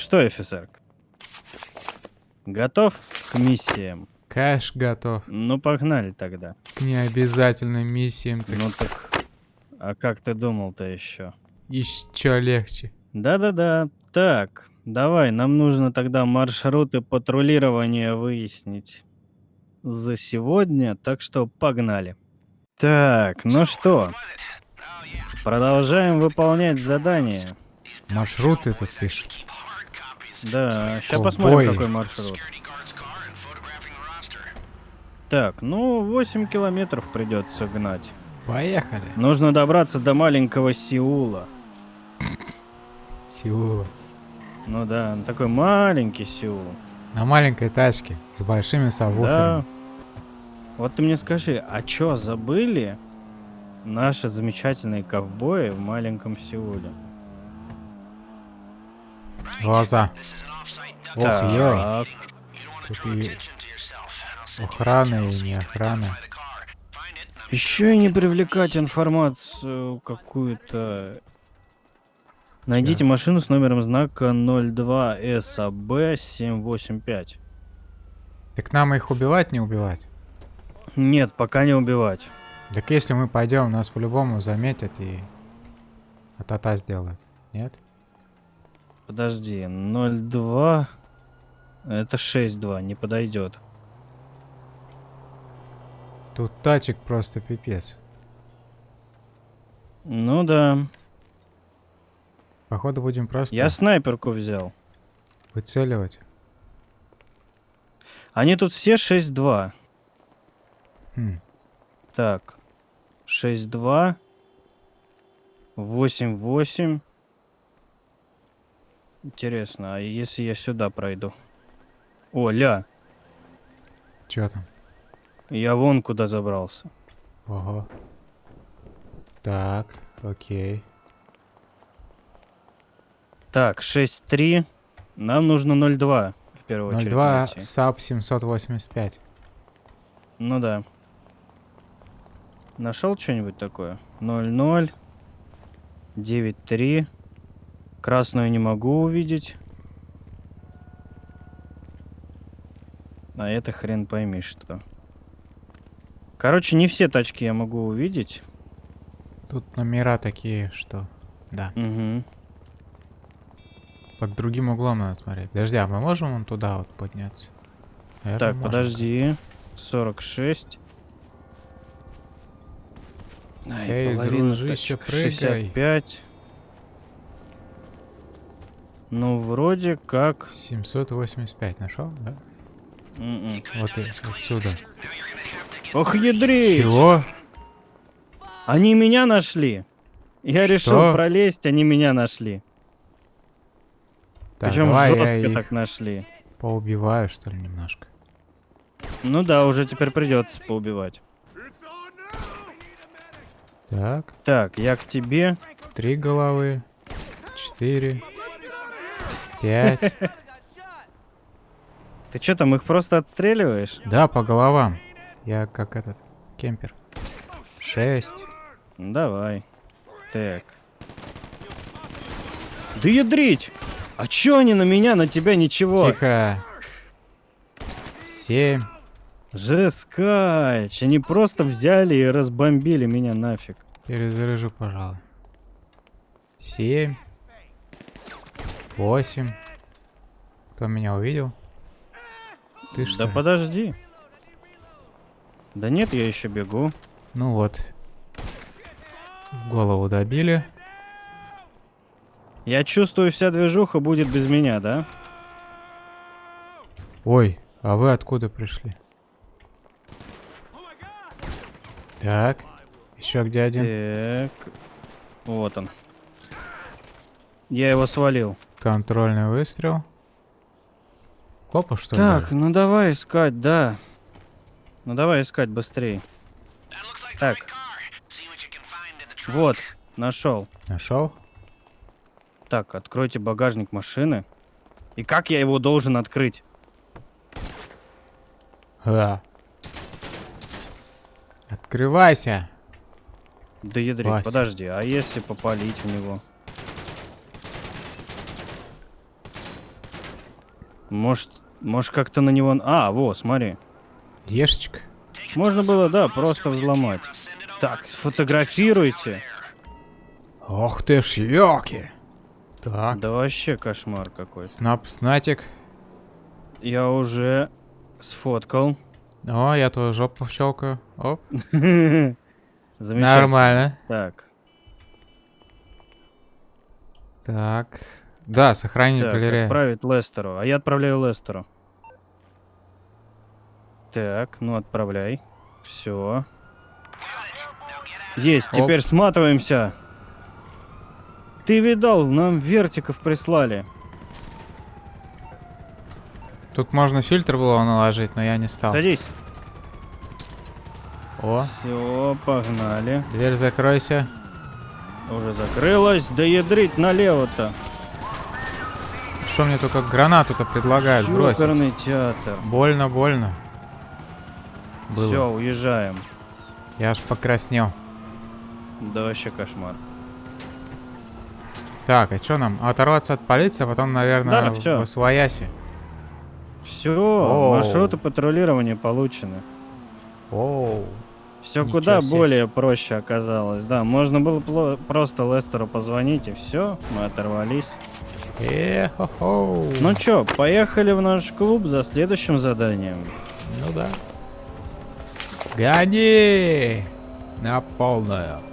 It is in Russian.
что, офицер? Готов к миссиям? Кэш готов. Ну, погнали тогда. К необязательным миссиям. Так Ну так... А как ты думал-то еще? еще легче. Да-да-да. Так, давай, нам нужно тогда маршруты патрулирования выяснить за сегодня, так что погнали. Так, ну что, продолжаем выполнять задание. Маршруты тут пишут. Да, сейчас посмотрим, какой маршрут. Так, ну, 8 километров придется гнать. Поехали. Нужно добраться до маленького Сеула. Сеула. Ну да, такой маленький Сеул. На маленькой тачке с большими Да. сабвуферами. Вот ты мне скажи, а чё забыли наши замечательные ковбои в маленьком Сеуле? Глаза. Ох, ё. Тут и охрана и не охрана. еще и не привлекать информацию какую-то. Найдите машину с номером знака 02 САБ 785. Так нам их убивать, не убивать? Нет, пока не убивать. Так если мы пойдем, нас по-любому заметят и атата сделают. Нет? Подожди, 02... Это 6-2, не подойдет. Тут тачек просто пипец. Ну да. Походу будем просто Я снайперку взял. выцеливать. Они тут все 6-2. Хм. Так. 6-2. 8-8. Интересно, а если я сюда пройду? О, ля, Чё там? я вон куда забрался. Ого. Так, окей. Так, 6-3. Нам нужно 0-2 в первую очередь 02 найти. САП 785. Ну да. Нашел что-нибудь такое? 0-0. 9-3. Красную не могу увидеть. А это хрен пойми что. Короче, не все тачки я могу увидеть. Тут номера такие, что... Да. Угу. Под другим углом надо смотреть. Подожди, а мы можем вон туда вот подняться? Наверно, Так, можем. подожди. 46. Ай, Эй, дружище, прыгай. 65. Ну, вроде как... 785 нашел, да? М-м. Вот и отсюда. Ох, ядрить! Чего? Они меня нашли. Я Что? решил пролезть, они меня нашли. Так, Причем жестко так нашли. поубиваю, что ли, немножко. Ну да, уже теперь придется поубивать. Так, Так, я к тебе. три головы, четыре, пять. Ты что там, их просто отстреливаешь? Да, по головам. Я как этот, кемпер. Шесть. Ну, Давай. Так. Да ядрить! А чё они на меня, на тебя ничего? Тихо. Семь. Жескач, они просто взяли и разбомбили меня нафиг. Перезаряжу, пожалуй. Семь. Восемь. Кто меня увидел? Ты что? да ли? подожди. Да нет, я еще бегу. Ну вот. В голову добили. Я чувствую, вся движуха будет без меня, да? Ой, а вы откуда пришли? Так. Еще где один? Так. Вот он. Я его свалил. Контрольный выстрел. Копа, что ли? Так, ну давай искать, да. Ну давай искать быстрее. Так. Вот, нашел. Нашел? Так, откройте багажник машины. И как я его должен открыть? Да. Открывайся. Да ядрить, подожди, а если попалить в него? Может, может как-то на него... А, во, смотри. Ешечка. Можно было, да, просто взломать. Так, сфотографируйте. Ох ты ж, ёки. Так, Да вообще кошмар какой-то. снап, снатик. Я уже сфоткал. О, я твою жопу щелкаю. Оп, Замечательно. нормально. Так, Так. Да, сохранить так, галерею. отправить Лестеру. А я отправляю Лестеру. Так, ну отправляй. Все. Есть, теперь Оп. сматываемся. Ты видал, нам вертиков прислали. Тут можно фильтр было наложить, но я не стал. Садись. О, Все, погнали. дверь закройся. Уже закрылась. Да ядрить налево-то. Что мне только гранату-то предлагают бросить? Чукорный театр. Больно, больно. Было. Все, уезжаем. Я аж покраснел. Да вообще кошмар. Так, а что нам? Оторваться от полиции, а потом, наверное, Да, всё. в Освояси. Все, Оу. маршруты патрулирования получены. Оу. Все Ничего куда себе. более проще оказалось. Да, можно было просто Лестеру позвонить и все, мы оторвались. Э-хо-хо. Ну чё, поехали в наш клуб за следующим заданием. Ну да. Гони! На полную.